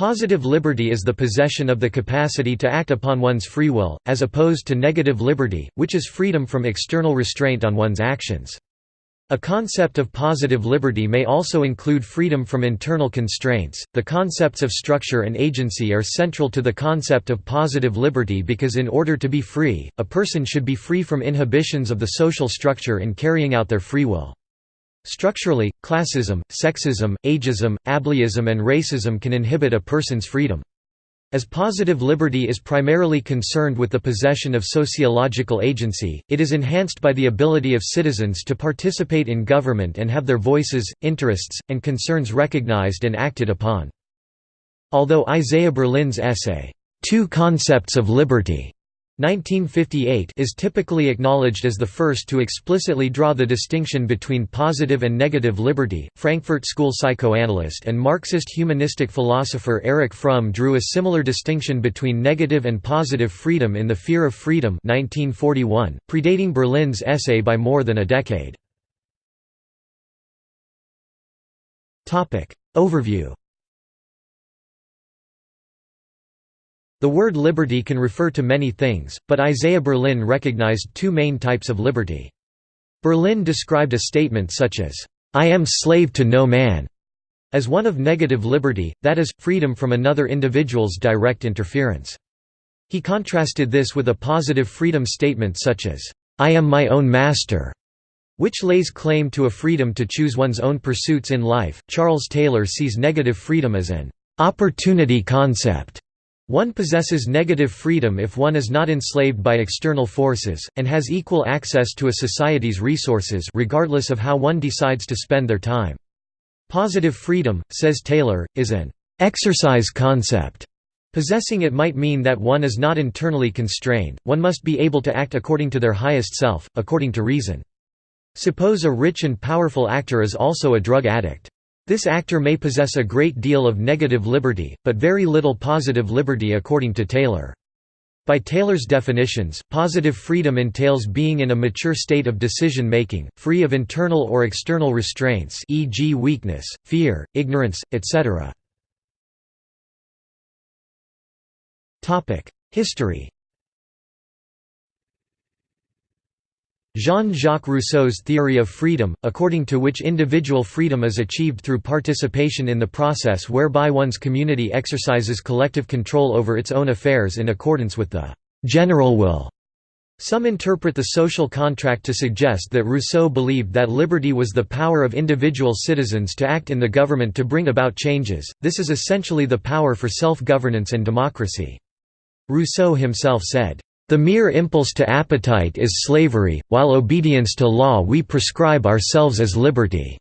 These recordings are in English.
Positive liberty is the possession of the capacity to act upon one's free will, as opposed to negative liberty, which is freedom from external restraint on one's actions. A concept of positive liberty may also include freedom from internal constraints. The concepts of structure and agency are central to the concept of positive liberty because, in order to be free, a person should be free from inhibitions of the social structure in carrying out their free will. Structurally, classism, sexism, ageism, ableism and racism can inhibit a person's freedom. As positive liberty is primarily concerned with the possession of sociological agency, it is enhanced by the ability of citizens to participate in government and have their voices, interests, and concerns recognized and acted upon. Although Isaiah Berlin's essay, Two Concepts of Liberty 1958 is typically acknowledged as the first to explicitly draw the distinction between positive and negative liberty. Frankfurt School psychoanalyst and Marxist humanistic philosopher Erich Fromm drew a similar distinction between negative and positive freedom in The Fear of Freedom 1941, predating Berlin's essay by more than a decade. Overview The word liberty can refer to many things, but Isaiah Berlin recognized two main types of liberty. Berlin described a statement such as, "'I am slave to no man' as one of negative liberty, that is, freedom from another individual's direct interference. He contrasted this with a positive freedom statement such as, "'I am my own master' which lays claim to a freedom to choose one's own pursuits in life. Charles Taylor sees negative freedom as an opportunity concept one possesses negative freedom if one is not enslaved by external forces, and has equal access to a society's resources regardless of how one decides to spend their time. Positive freedom, says Taylor, is an exercise concept. Possessing it might mean that one is not internally constrained, one must be able to act according to their highest self, according to reason. Suppose a rich and powerful actor is also a drug addict. This actor may possess a great deal of negative liberty, but very little positive liberty according to Taylor. By Taylor's definitions, positive freedom entails being in a mature state of decision-making, free of internal or external restraints e.g. weakness, fear, ignorance, etc. History Jean-Jacques Rousseau's theory of freedom, according to which individual freedom is achieved through participation in the process whereby one's community exercises collective control over its own affairs in accordance with the «general will». Some interpret the social contract to suggest that Rousseau believed that liberty was the power of individual citizens to act in the government to bring about changes, this is essentially the power for self-governance and democracy. Rousseau himself said, the mere impulse to appetite is slavery, while obedience to law we prescribe ourselves as liberty."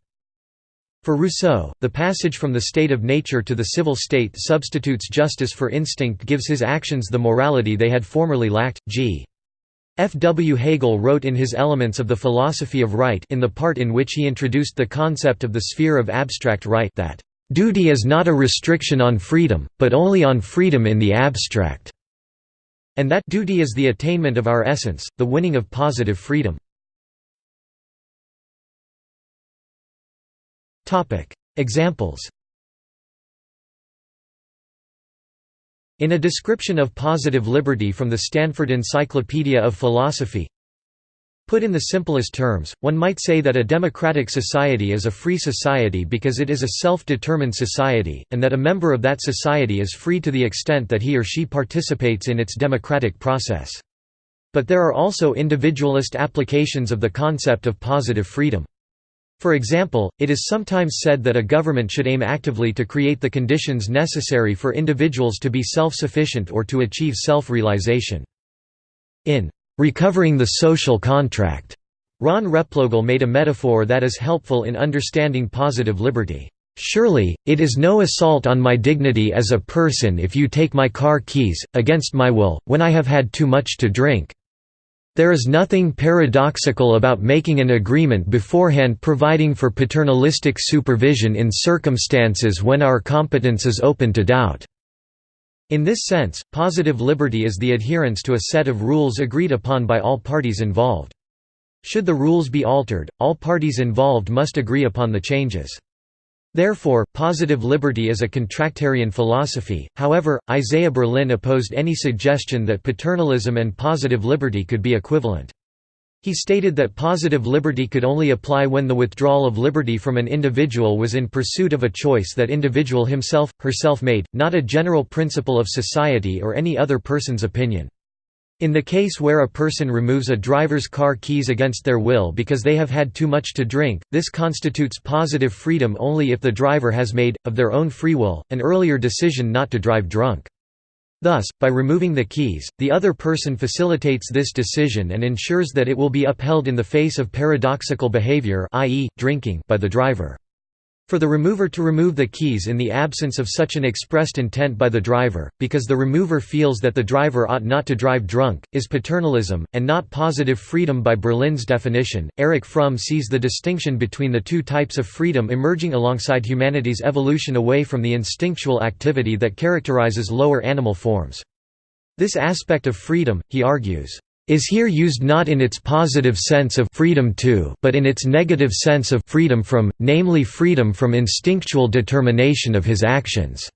For Rousseau, the passage from the state of nature to the civil state substitutes justice for instinct gives his actions the morality they had formerly lacked. G. F. W. Hegel wrote in his Elements of the Philosophy of Right in the part in which he introduced the concept of the sphere of abstract right that, "...duty is not a restriction on freedom, but only on freedom in the abstract." And that duty is the attainment of our essence, the winning of positive freedom. Examples In a description of positive liberty from the Stanford Encyclopedia of Philosophy Put in the simplest terms, one might say that a democratic society is a free society because it is a self-determined society, and that a member of that society is free to the extent that he or she participates in its democratic process. But there are also individualist applications of the concept of positive freedom. For example, it is sometimes said that a government should aim actively to create the conditions necessary for individuals to be self-sufficient or to achieve self-realization. In Recovering the Social Contract. Ron Replogle made a metaphor that is helpful in understanding positive liberty. Surely, it is no assault on my dignity as a person if you take my car keys, against my will, when I have had too much to drink. There is nothing paradoxical about making an agreement beforehand providing for paternalistic supervision in circumstances when our competence is open to doubt. In this sense, positive liberty is the adherence to a set of rules agreed upon by all parties involved. Should the rules be altered, all parties involved must agree upon the changes. Therefore, positive liberty is a contractarian philosophy, however, Isaiah Berlin opposed any suggestion that paternalism and positive liberty could be equivalent. He stated that positive liberty could only apply when the withdrawal of liberty from an individual was in pursuit of a choice that individual himself, herself made, not a general principle of society or any other person's opinion. In the case where a person removes a driver's car keys against their will because they have had too much to drink, this constitutes positive freedom only if the driver has made, of their own free will, an earlier decision not to drive drunk. Thus, by removing the keys, the other person facilitates this decision and ensures that it will be upheld in the face of paradoxical behavior i.e., drinking by the driver. For the remover to remove the keys in the absence of such an expressed intent by the driver, because the remover feels that the driver ought not to drive drunk, is paternalism, and not positive freedom by Berlin's definition. Erich Fromm sees the distinction between the two types of freedom emerging alongside humanity's evolution away from the instinctual activity that characterizes lower animal forms. This aspect of freedom, he argues, is here used not in its positive sense of freedom to but in its negative sense of freedom from, namely freedom from instinctual determination of his actions.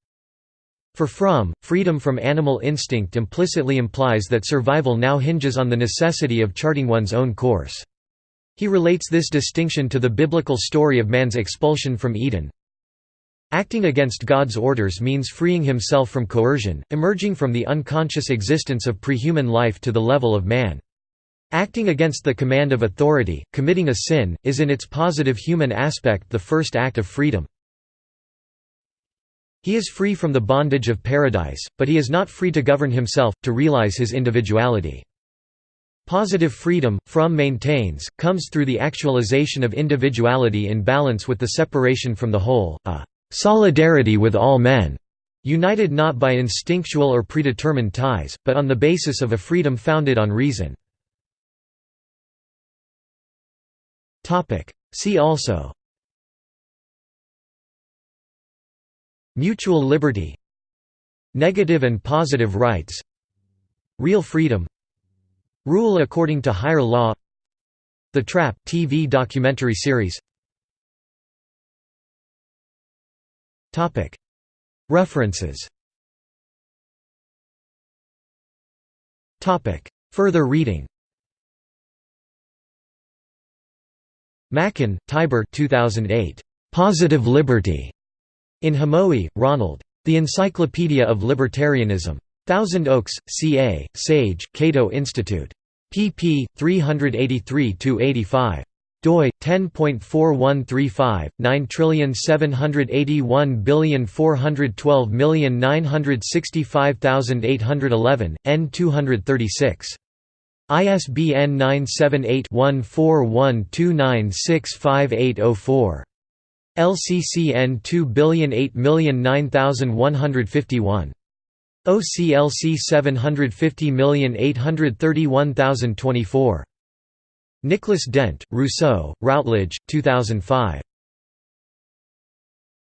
For Fromm, freedom from animal instinct implicitly implies that survival now hinges on the necessity of charting one's own course. He relates this distinction to the biblical story of man's expulsion from Eden, Acting against God's orders means freeing himself from coercion, emerging from the unconscious existence of prehuman life to the level of man. Acting against the command of authority, committing a sin, is in its positive human aspect the first act of freedom. He is free from the bondage of paradise, but he is not free to govern himself, to realize his individuality. Positive freedom, Fromm maintains, comes through the actualization of individuality in balance with the separation from the whole, a solidarity with all men, united not by instinctual or predetermined ties, but on the basis of a freedom founded on reason. See also. Mutual liberty. Negative and positive rights. Real freedom. Rule according to higher law. The Trap TV documentary series References Further reading Machan, Tibor 2008. Positive Liberty. In Hamowy, Ronald. The Encyclopedia of Libertarianism. Thousand Oaks, CA, Sage, Cato Institute. pp. 383–85 doi 10.4135 9781412965811 n 236 ISBN 978-1412965804. LCCN 2008009151. OCLC 750831024. Nicholas Dent, Rousseau, Routledge, 2005.